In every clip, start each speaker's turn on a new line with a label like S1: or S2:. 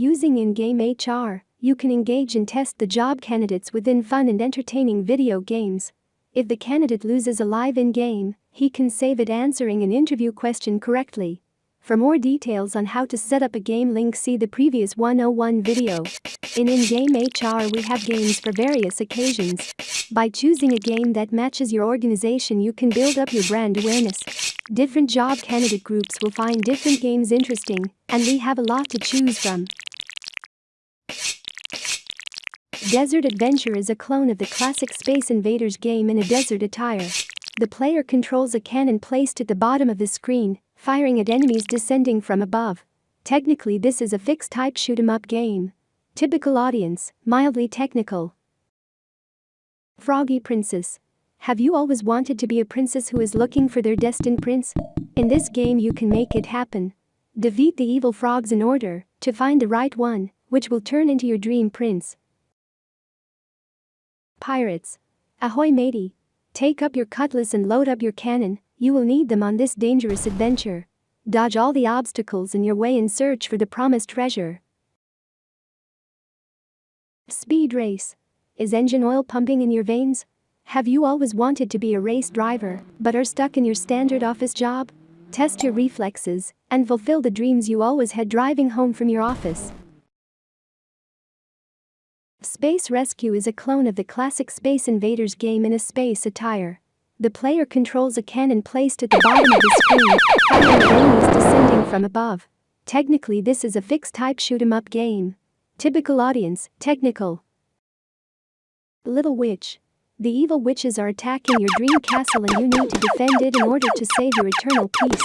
S1: Using in-game HR, you can engage and test the job candidates within fun and entertaining video games. If the candidate loses a live in-game, he can save it answering an interview question correctly. For more details on how to set up a game link see the previous 101 video. In in-game HR we have games for various occasions. By choosing a game that matches your organization you can build up your brand awareness. Different job candidate groups will find different games interesting, and we have a lot to choose from. Desert Adventure is a clone of the classic Space Invaders game in a desert attire. The player controls a cannon placed at the bottom of the screen firing at enemies descending from above. Technically this is a fixed type shoot 'em up game. Typical audience, mildly technical. Froggy Princess. Have you always wanted to be a princess who is looking for their destined prince? In this game you can make it happen. Defeat the evil frogs in order to find the right one, which will turn into your dream prince. Pirates. Ahoy matey. Take up your cutlass and load up your cannon, you will need them on this dangerous adventure. Dodge all the obstacles in your way and search for the promised treasure. Speed race. Is engine oil pumping in your veins? Have you always wanted to be a race driver, but are stuck in your standard office job? Test your reflexes and fulfill the dreams you always had driving home from your office. Space Rescue is a clone of the classic Space Invaders game in a space attire. The player controls a cannon placed at the bottom of the screen, firing enemies descending from above. Technically this is a fixed-type shoot-'em-up game. Typical audience, technical. Little Witch. The evil witches are attacking your dream castle and you need to defend it in order to save your eternal peace.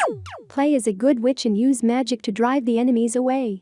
S1: Play as a good witch and use magic to drive the enemies away.